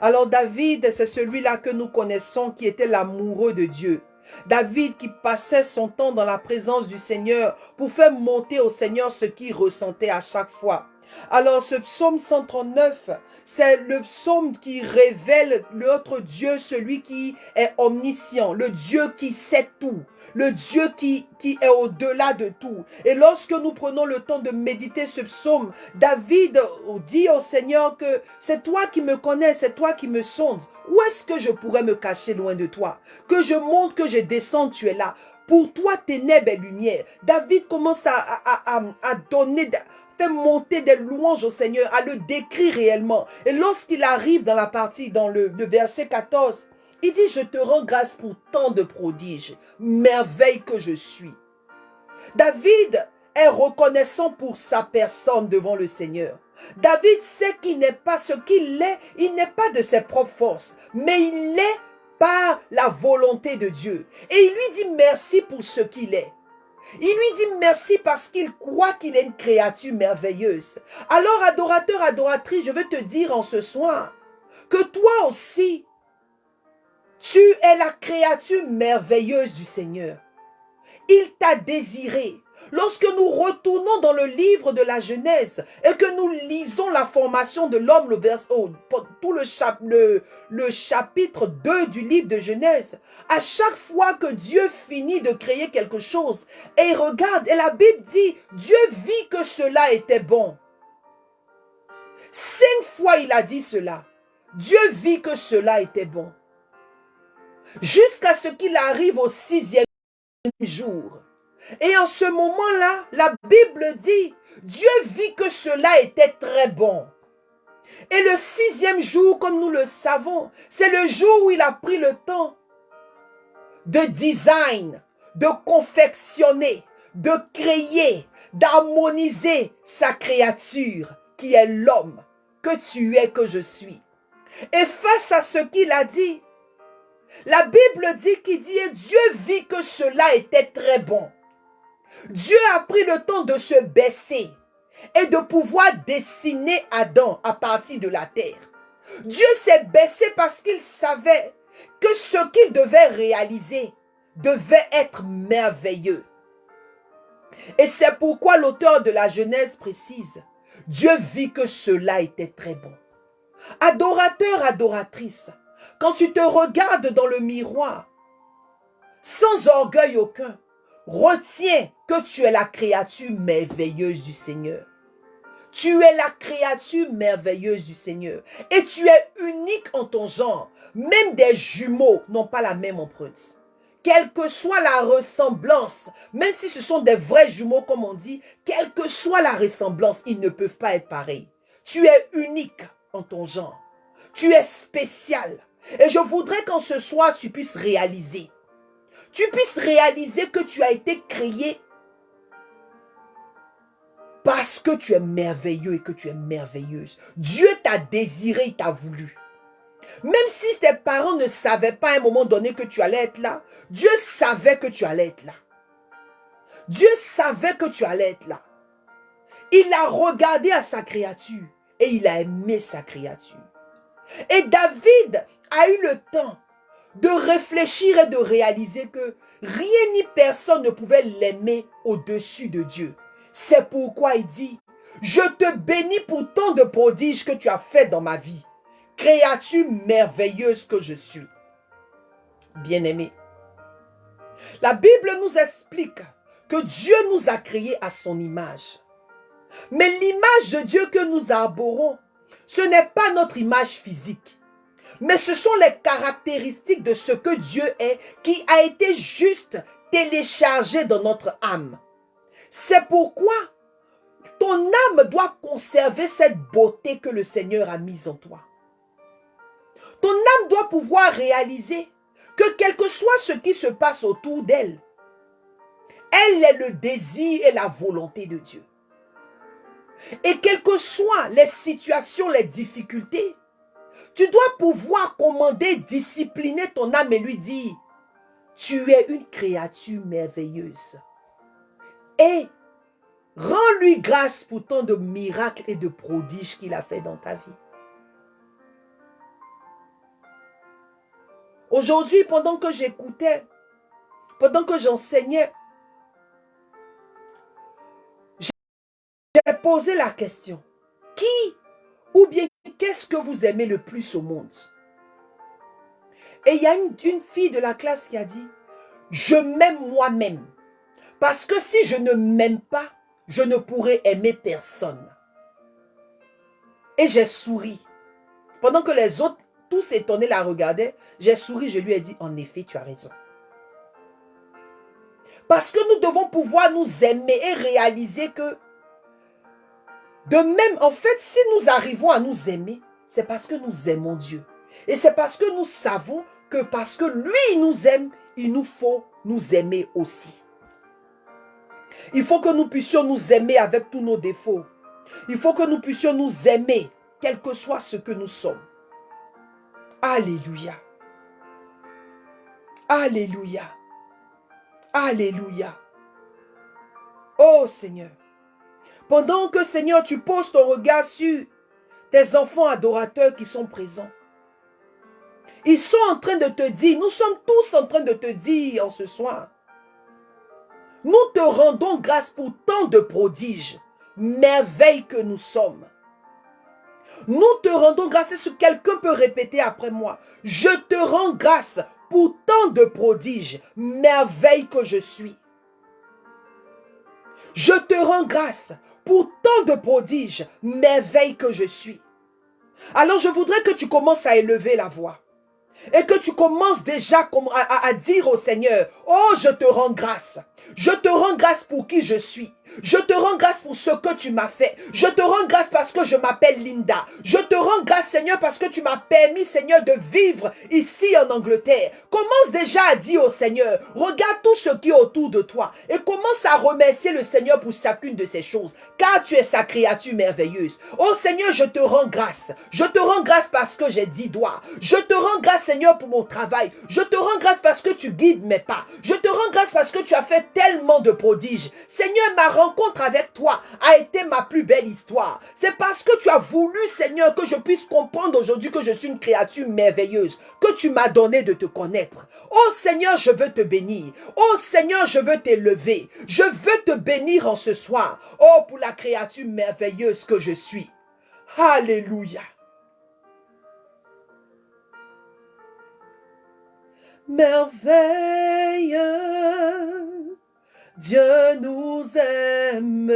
Alors David, c'est celui-là que nous connaissons qui était l'amoureux de Dieu. David qui passait son temps dans la présence du Seigneur pour faire monter au Seigneur ce qu'il ressentait à chaque fois. Alors ce psaume 139, c'est le psaume qui révèle notre Dieu, celui qui est omniscient, le Dieu qui sait tout, le Dieu qui, est au-delà de tout. Et lorsque nous prenons le temps de méditer ce psaume, David dit au Seigneur que c'est toi qui me connais, c'est toi qui me sondes. Où est-ce que je pourrais me cacher loin de toi? Que je monte, que je descends, tu es là. Pour toi, ténèbres et lumière. David commence à donner, fait monter des louanges au Seigneur, à le décrire réellement. Et lorsqu'il arrive dans la partie, dans le, verset 14, il dit, je te rends grâce pour tant de prodiges, merveille que je suis. David est reconnaissant pour sa personne devant le Seigneur. David sait qu'il n'est pas ce qu'il est, il n'est pas de ses propres forces, mais il est par la volonté de Dieu. Et il lui dit merci pour ce qu'il est. Il lui dit merci parce qu'il croit qu'il est une créature merveilleuse. Alors, adorateur, adoratrice, je veux te dire en ce soir que toi aussi, tu es la créature merveilleuse du Seigneur. Il t'a désiré. Lorsque nous retournons dans le livre de la Genèse et que nous lisons la formation de l'homme, le oh, tout le chapitre 2 du livre de Genèse, à chaque fois que Dieu finit de créer quelque chose, et regarde, et la Bible dit, Dieu vit que cela était bon. Cinq fois il a dit cela. Dieu vit que cela était bon. Jusqu'à ce qu'il arrive au sixième jour. Et en ce moment-là, la Bible dit, Dieu vit que cela était très bon. Et le sixième jour, comme nous le savons, c'est le jour où il a pris le temps de design, de confectionner, de créer, d'harmoniser sa créature qui est l'homme que tu es, que je suis. Et face à ce qu'il a dit, la Bible dit qu'il dit, Dieu vit que cela était très bon. Dieu a pris le temps de se baisser et de pouvoir dessiner Adam à partir de la terre. Dieu s'est baissé parce qu'il savait que ce qu'il devait réaliser devait être merveilleux. Et c'est pourquoi l'auteur de la Genèse précise, Dieu vit que cela était très bon. Adorateur, adoratrice, quand tu te regardes dans le miroir, sans orgueil aucun, retiens que tu es la créature merveilleuse du Seigneur. Tu es la créature merveilleuse du Seigneur. Et tu es unique en ton genre. Même des jumeaux n'ont pas la même empreinte. Quelle que soit la ressemblance, même si ce sont des vrais jumeaux comme on dit, quelle que soit la ressemblance, ils ne peuvent pas être pareils. Tu es unique en ton genre. Tu es spécial. Et je voudrais qu'en ce soir, tu puisses réaliser. Tu puisses réaliser que tu as été créé parce que tu es merveilleux et que tu es merveilleuse. Dieu t'a désiré, il t'a voulu. Même si tes parents ne savaient pas à un moment donné que tu allais être là, Dieu savait que tu allais être là. Dieu savait que tu allais être là. Il a regardé à sa créature et il a aimé sa créature. Et David a eu le temps de réfléchir et de réaliser que rien ni personne ne pouvait l'aimer au-dessus de Dieu. C'est pourquoi il dit, je te bénis pour tant de prodiges que tu as fait dans ma vie, créature merveilleuse que je suis. Bien-aimé, la Bible nous explique que Dieu nous a créés à son image. Mais l'image de Dieu que nous arborons, ce n'est pas notre image physique. Mais ce sont les caractéristiques de ce que Dieu est qui a été juste téléchargé dans notre âme. C'est pourquoi ton âme doit conserver cette beauté que le Seigneur a mise en toi. Ton âme doit pouvoir réaliser que quel que soit ce qui se passe autour d'elle, elle est le désir et la volonté de Dieu. Et quelles que soient les situations, les difficultés, tu dois pouvoir commander, discipliner ton âme et lui dire, tu es une créature merveilleuse. Et rends-lui grâce pour tant de miracles et de prodiges qu'il a fait dans ta vie. Aujourd'hui, pendant que j'écoutais, pendant que j'enseignais, j'ai posé la question. Qui ou bien qu'est-ce que vous aimez le plus au monde? Et il y a une, une fille de la classe qui a dit, je m'aime moi-même. Parce que si je ne m'aime pas, je ne pourrai aimer personne. Et j'ai souri. Pendant que les autres, tous étonnés, la regardaient, j'ai souri, je lui ai dit, en effet, tu as raison. Parce que nous devons pouvoir nous aimer et réaliser que, de même, en fait, si nous arrivons à nous aimer, c'est parce que nous aimons Dieu. Et c'est parce que nous savons que parce que lui, nous aime, il nous faut nous aimer aussi. Il faut que nous puissions nous aimer avec tous nos défauts. Il faut que nous puissions nous aimer, quel que soit ce que nous sommes. Alléluia. Alléluia. Alléluia. Oh Seigneur, pendant que Seigneur, tu poses ton regard sur tes enfants adorateurs qui sont présents, ils sont en train de te dire, nous sommes tous en train de te dire en ce soir, nous te rendons grâce pour tant de prodiges, merveilles que nous sommes. Nous te rendons grâce, est-ce que quelqu'un peut répéter après moi Je te rends grâce pour tant de prodiges, merveilles que je suis. Je te rends grâce pour tant de prodiges, merveilles que je suis. Alors je voudrais que tu commences à élever la voix et que tu commences déjà à, à, dire au Seigneur, oh je te rends grâce. Je te rends grâce pour qui je suis. Je te rends grâce pour ce que tu m'as fait. Je te rends grâce parce que je m'appelle Linda. Je te rends grâce, Seigneur, parce que tu m'as permis, Seigneur, de vivre ici en Angleterre. Commence déjà à dire au Seigneur, regarde tout ce qui est autour de toi et commence à remercier le Seigneur pour chacune de ces choses, car tu es sa créature merveilleuse. Oh Seigneur, je te rends grâce. Je te rends grâce parce que j'ai dit doigts. Je te rends grâce, Seigneur, pour mon travail. Je te rends grâce parce que tu guides mes pas. Je te rends grâce parce que tu as fait tellement de prodiges. Seigneur, ma rencontre avec toi a été ma plus belle histoire. C'est parce que tu as voulu, Seigneur, que je puisse comprendre aujourd'hui que je suis une créature merveilleuse, que tu m'as donné de te connaître. Oh Seigneur, je veux te bénir. Oh Seigneur, je veux t'élever. Je veux te bénir en ce soir. Oh, pour la créature merveilleuse que je suis. Alléluia. Merveille Dieu nous aime.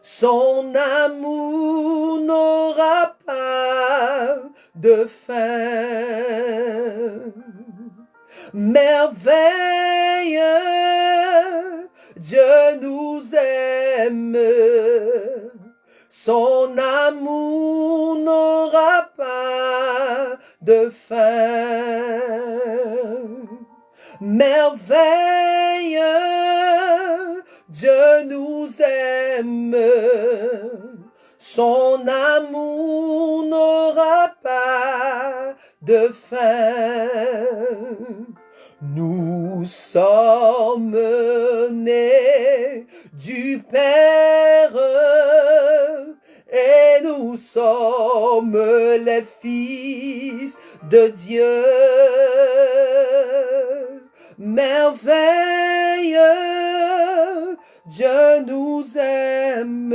Son amour n'aura pas de fin. Merveille, Dieu nous aime. Son amour n'aura pas de fin merveille, Dieu nous aime. Son amour n'aura pas de fin. Nous sommes nés du Père et nous sommes les fils de Dieu merveille, Dieu nous aime.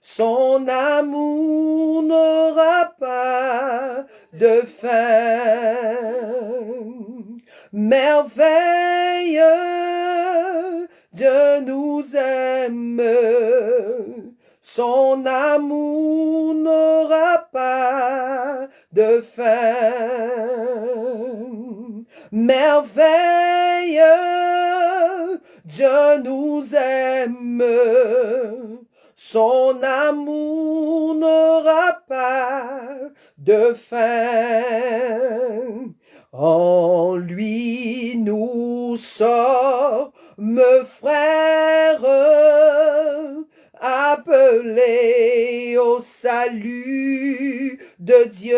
Son amour n'aura pas de fin. Merveille, Dieu nous aime. Son amour n'aura pas de fin merveille, Dieu nous aime. Son amour n'aura pas de fin. En lui nous sommes frères, appelés au salut de Dieu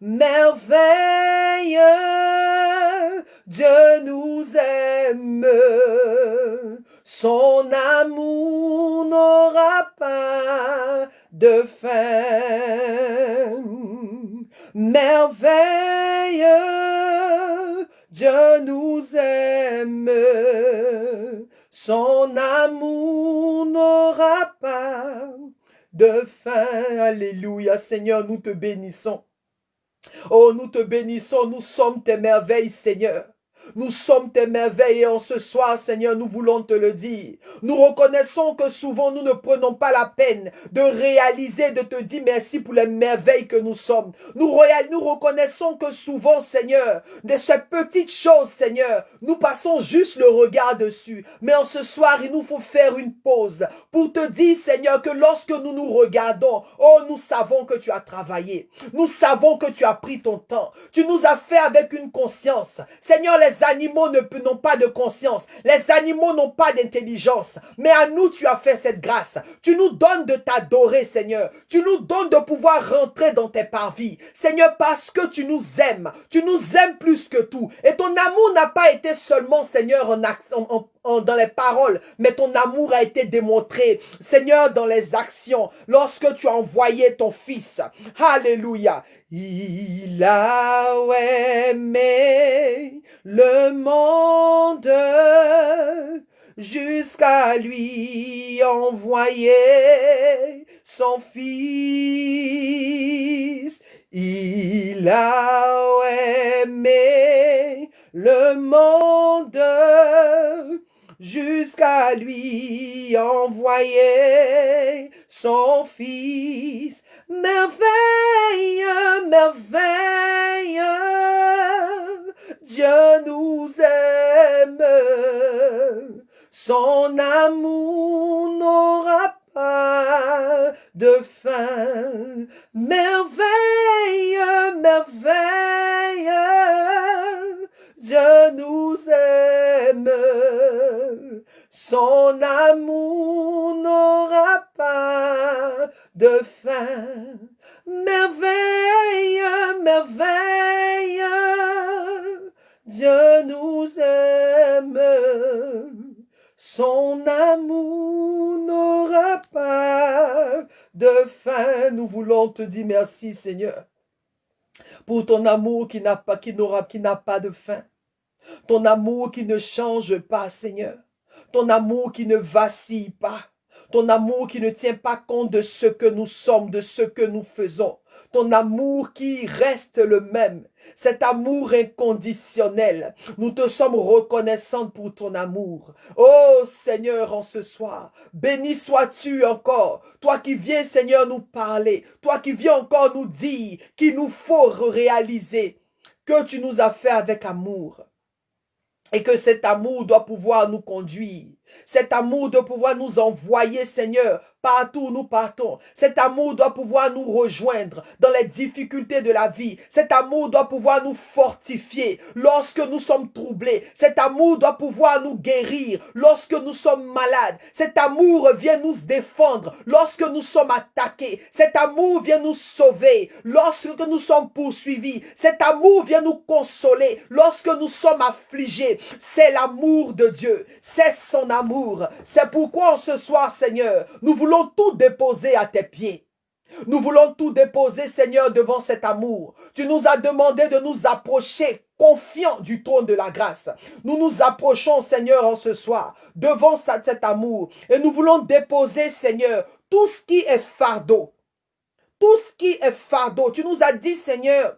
merveille, Dieu nous aime, son amour n'aura pas de fin. Merveille, Dieu nous aime, son amour n'aura pas de fin. Alléluia, Seigneur, nous te bénissons. Oh, nous te bénissons, nous sommes tes merveilles, Seigneur. Nous sommes tes merveilles et en ce soir, Seigneur, nous voulons te le dire. Nous reconnaissons que souvent nous ne prenons pas la peine de réaliser, de te dire merci pour les merveilles que nous sommes. Nous, reconnaissons que souvent, Seigneur, de ces petites choses, Seigneur, nous passons juste le regard dessus. Mais en ce soir, il nous faut faire une pause pour te dire, Seigneur, que lorsque nous nous regardons, oh, nous savons que tu as travaillé. Nous savons que tu as pris ton temps. Tu nous as fait avec une conscience. Seigneur, les les animaux n'ont pas de conscience. Les animaux n'ont pas d'intelligence. Mais à nous, tu as fait cette grâce. Tu nous donnes de t'adorer, Seigneur. Tu nous donnes de pouvoir rentrer dans tes parvis. Seigneur, parce que tu nous aimes. Tu nous aimes plus que tout. Et ton amour n'a pas été seulement, Seigneur, en, dans les paroles, mais ton amour a été démontré, Seigneur, dans les actions, lorsque tu as envoyé ton Fils. Alléluia. Il a aimé le monde jusqu'à lui envoyer son fils. Il a aimé le monde jusqu'à lui envoyer son fils. Merveille, merveille, Dieu nous aime, son amour n'aura pas de fin. Merveille, merveille, Dieu nous aime, son amour n'aura pas de fin. Merveille, merveille, Dieu nous aime, son amour n'aura pas de fin. Nous voulons te dire merci Seigneur pour ton amour qui n'a pas, qui n'aura, qui n'a pas de fin. Ton amour qui ne change pas, Seigneur. Ton amour qui ne vacille pas. Ton amour qui ne tient pas compte de ce que nous sommes, de ce que nous faisons. Ton amour qui reste le même. Cet amour inconditionnel. Nous te sommes reconnaissants pour ton amour. Oh Seigneur, en ce soir, béni sois-tu encore. Toi qui viens, Seigneur, nous parler. Toi qui viens encore nous dire qu'il nous faut réaliser que tu nous as fait avec amour. Et que cet amour doit pouvoir nous conduire. Cet amour doit pouvoir nous envoyer, Seigneur, partout où nous partons. Cet amour doit pouvoir nous rejoindre dans les difficultés de la vie. Cet amour doit pouvoir nous fortifier lorsque nous sommes troublés. Cet amour doit pouvoir nous guérir lorsque nous sommes malades. Cet amour vient nous défendre lorsque nous sommes attaqués. Cet amour vient nous sauver lorsque nous sommes poursuivis. Cet amour vient nous consoler lorsque nous sommes affligés. C'est l'amour de Dieu. C'est son amour. C'est pourquoi ce soir, Seigneur, nous voulons voulons tout déposer à tes pieds. Nous voulons tout déposer, Seigneur, devant cet amour. Tu nous as demandé de nous approcher confiants du trône de la grâce. Nous nous approchons, Seigneur, en ce soir, devant cet amour. Et nous voulons déposer, Seigneur, tout ce qui est fardeau. Tout ce qui est fardeau. Tu nous as dit, Seigneur,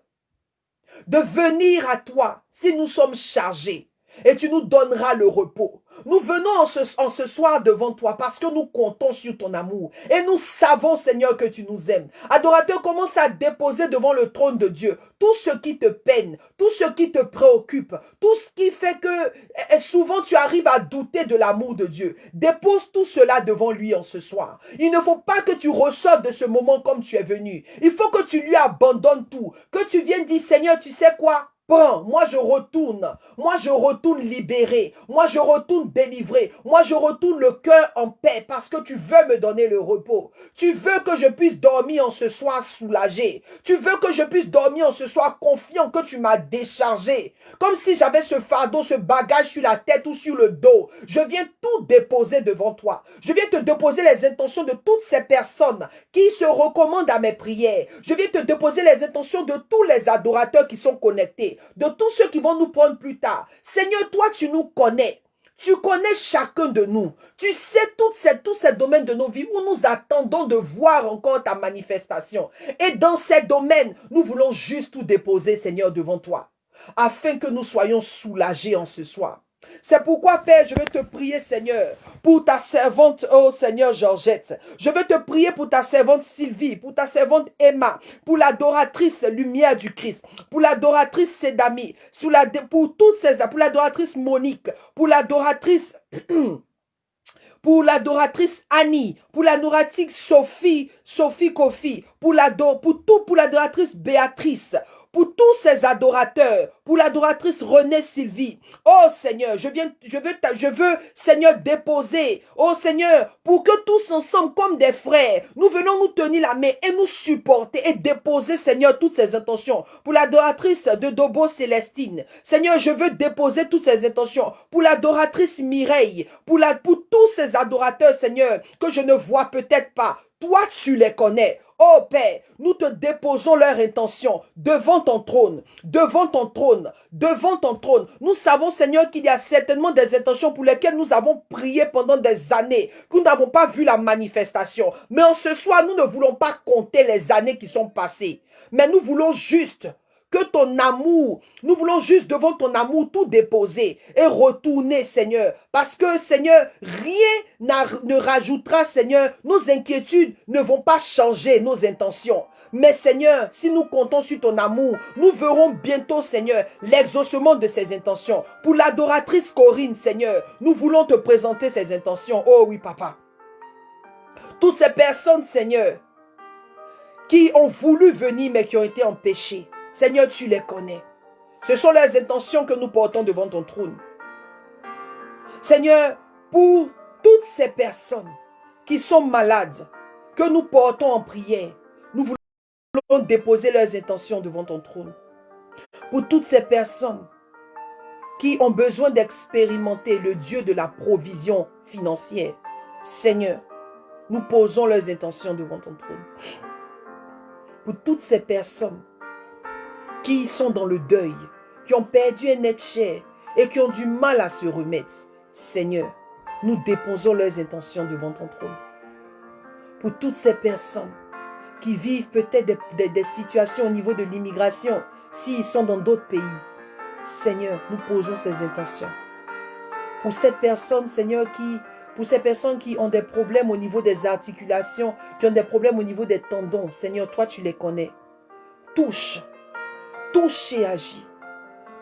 de venir à toi si nous sommes chargés. Et tu nous donneras le repos. Nous venons en ce, soir devant toi parce que nous comptons sur ton amour. Et nous savons, Seigneur, que tu nous aimes. Adorateur, commence à déposer devant le trône de Dieu tout ce qui te peine, tout ce qui te préoccupe, tout ce qui fait que eh, eh, souvent tu arrives à douter de l'amour de Dieu. Dépose tout cela devant lui en ce soir. Il ne faut pas que tu ressortes de ce moment comme tu es venu. Il faut que tu lui abandonnes tout. Que tu viennes dire, Seigneur, tu sais quoi? Moi je retourne. Moi je retourne libéré. Moi je retourne délivré. Moi je retourne le cœur en paix parce que tu veux me donner le repos. Tu veux que je puisse dormir en ce soir soulagé. Tu veux que je puisse dormir en ce soir confiant que tu m'as déchargé. Comme si j'avais ce fardeau, ce bagage sur la tête ou sur le dos. Je viens tout déposer devant toi. Je viens te déposer les intentions de toutes ces personnes qui se recommandent à mes prières. Je viens te déposer les intentions de tous les adorateurs qui sont connectés de tous ceux qui vont nous prendre plus tard. Seigneur, toi, tu nous connais. Tu connais chacun de nous. Tu sais tous ces, tous ces domaines de nos vies où nous attendons de voir encore ta manifestation. Et dans ces domaines, nous voulons juste tout déposer, Seigneur, devant toi. Afin que nous soyons soulagés en ce soir. C'est pourquoi, Père, je veux te prier, Seigneur, pour ta servante, oh Seigneur Georgette. Je veux te prier pour ta servante Sylvie, pour ta servante Emma, pour l'adoratrice Lumière du Christ, pour l'adoratrice Sedami, pour toutes ces, pour l'adoratrice Monique, pour l'adoratrice pour l'adoratrice Annie, pour l'adoratrice Sophie, Sophie Kofi, pour, pour tout, pour l'adoratrice Béatrice, pour tous ces adorateurs, pour l'adoratrice Renée Sylvie. Oh Seigneur, je viens, je veux, je veux, Seigneur, déposer. Oh Seigneur, pour que tous ensemble, comme des frères, nous venons nous tenir la main et nous supporter et déposer, Seigneur, toutes ces intentions. Pour l'adoratrice de Dobo Célestine. Seigneur, je veux déposer toutes ces intentions. Pour l'adoratrice Mireille, pour la, pour tous ces adorateurs, Seigneur, que je ne vois peut-être pas. Toi, tu les connais. Oh Père, nous te déposons leur intention devant ton trône, devant ton trône, devant ton trône. Nous savons, Seigneur, qu'il y a certainement des intentions pour lesquelles nous avons prié pendant des années, que nous n'avons pas vu la manifestation. Mais en ce soir, nous ne voulons pas compter les années qui sont passées, mais nous voulons juste que ton amour, nous voulons juste devant ton amour tout déposer et retourner, Seigneur. Parce que, Seigneur, rien ne rajoutera, Seigneur. Nos inquiétudes ne vont pas changer nos intentions. Mais Seigneur, si nous comptons sur ton amour, nous verrons bientôt, Seigneur, l'exaucement de ces intentions. Pour l'adoratrice Corinne, Seigneur, nous voulons te présenter ces intentions. Oh oui, papa. Toutes ces personnes, Seigneur, qui ont voulu venir mais qui ont été empêchées. Seigneur, tu les connais. Ce sont les intentions que nous portons devant ton trône. Seigneur, pour toutes ces personnes qui sont malades, que nous portons en prière, nous voulons déposer leurs intentions devant ton trône. Pour toutes ces personnes qui ont besoin d'expérimenter le Dieu de la provision financière, Seigneur, nous posons leurs intentions devant ton trône. Pour toutes ces personnes qui sont dans le deuil, qui ont perdu un être cher et qui ont du mal à se remettre. Seigneur, nous déposons leurs intentions devant ton trône. Pour toutes ces personnes qui vivent peut-être des, situations au niveau de l'immigration, s'ils sont dans d'autres pays, Seigneur, nous posons ces intentions. Pour cette personne, Seigneur, qui, pour ces personnes qui ont des problèmes au niveau des articulations, qui ont des problèmes au niveau des tendons, Seigneur, toi tu les connais. Touche Touche et agis.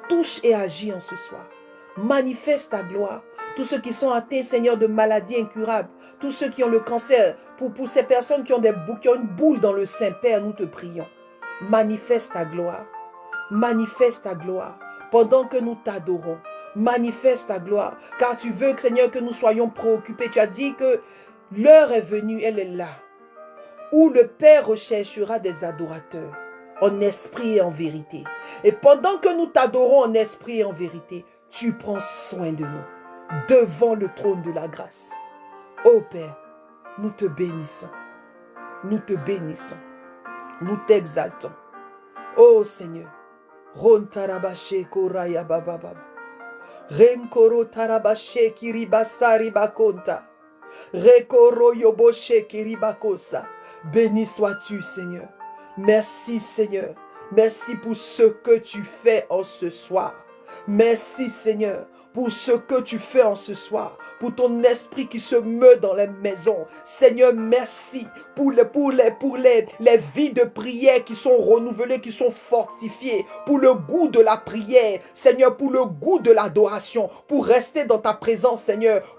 Touche et agis en ce soir. Manifeste ta gloire. Tous ceux qui sont atteints, Seigneur, de maladies incurables. Tous ceux qui ont le cancer. Pour, pour ces personnes qui ont, des, qui ont une boule dans le sein, Père, nous te prions. Manifeste ta gloire. Manifeste ta gloire. Pendant que nous t'adorons. Manifeste ta gloire. Car tu veux, Seigneur, que nous soyons préoccupés. Tu as dit que l'heure est venue, elle est là. Où le Père recherchera des adorateurs en esprit et en vérité. Et pendant que nous t'adorons en esprit et en vérité, tu prends soin de nous devant le trône de la grâce. Ô Père, nous te bénissons. Nous te bénissons. Nous t'exaltons. Ô Seigneur, Ron tarabashe koraya bababa. Tarabashe bakonta. Rekoro yoboshe kiribakosa. Béni sois-tu, Seigneur. Merci Seigneur. Merci pour ce que tu fais en ce soir. Merci Seigneur pour ce que tu fais en ce soir, pour ton esprit qui se meut dans les maisons. Seigneur, merci pour les, pour les, les, les vies de prière qui sont renouvelées, qui sont fortifiées, pour le goût de la prière, Seigneur, pour le goût de l'adoration, pour rester dans ta présence, Seigneur,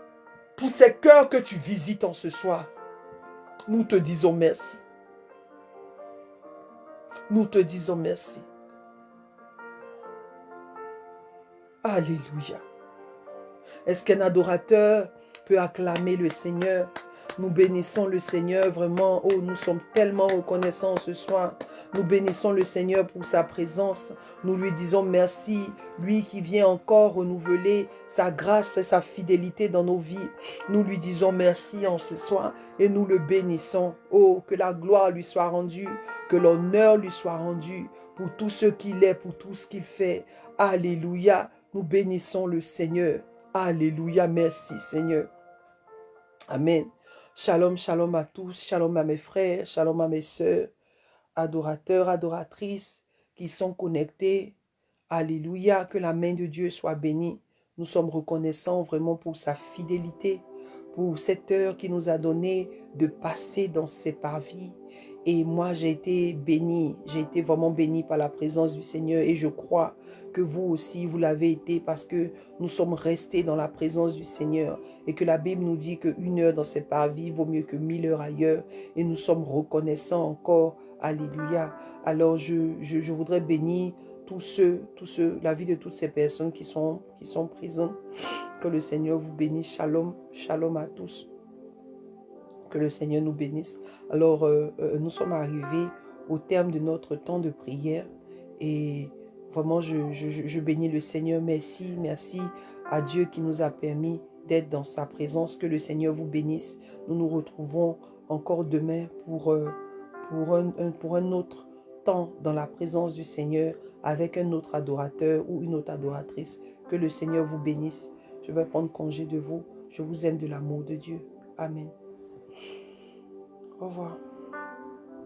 pour ces cœurs que tu visites en ce soir. Nous te disons merci. Nous te disons merci. Alléluia. Est-ce qu'un adorateur peut acclamer le Seigneur nous bénissons le Seigneur vraiment. Oh, nous sommes tellement reconnaissants ce soir. Nous bénissons le Seigneur pour sa présence. Nous lui disons merci. Lui qui vient encore renouveler sa grâce et sa fidélité dans nos vies. Nous lui disons merci en ce soir et nous le bénissons. Oh, que la gloire lui soit rendue, que l'honneur lui soit rendu pour tout ce qu'il est, pour tout ce qu'il fait. Alléluia. Nous bénissons le Seigneur. Alléluia. Merci Seigneur. Amen. Shalom, shalom à tous, shalom à mes frères, shalom à mes sœurs, adorateurs, adoratrices qui sont connectés. Alléluia, que la main de Dieu soit bénie. Nous sommes reconnaissants vraiment pour sa fidélité, pour cette heure qu'il nous a donné de passer dans ses parvis Et moi, j'ai été béni, j'ai été vraiment béni par la présence du Seigneur et je crois que vous aussi, vous l'avez été parce que nous sommes restés dans la présence du Seigneur et que la Bible nous dit qu'une heure dans ses parvis vaut mieux que mille heures ailleurs et nous sommes reconnaissants encore. Alléluia. Alors, je, je, voudrais bénir tous ceux, tous ceux, la vie de toutes ces personnes qui sont, qui sont présentes. Que le Seigneur vous bénisse. Shalom, shalom à tous. Que le Seigneur nous bénisse. Alors, euh, euh, nous sommes arrivés au terme de notre temps de prière et Vraiment, je, bénis le Seigneur. Merci, merci à Dieu qui nous a permis d'être dans sa présence. Que le Seigneur vous bénisse. Nous nous retrouvons encore demain pour, euh, pour, un, pour un autre temps dans la présence du Seigneur avec un autre adorateur ou une autre adoratrice. Que le Seigneur vous bénisse. Je vais prendre congé de vous. Je vous aime de l'amour de Dieu. Amen. Au revoir.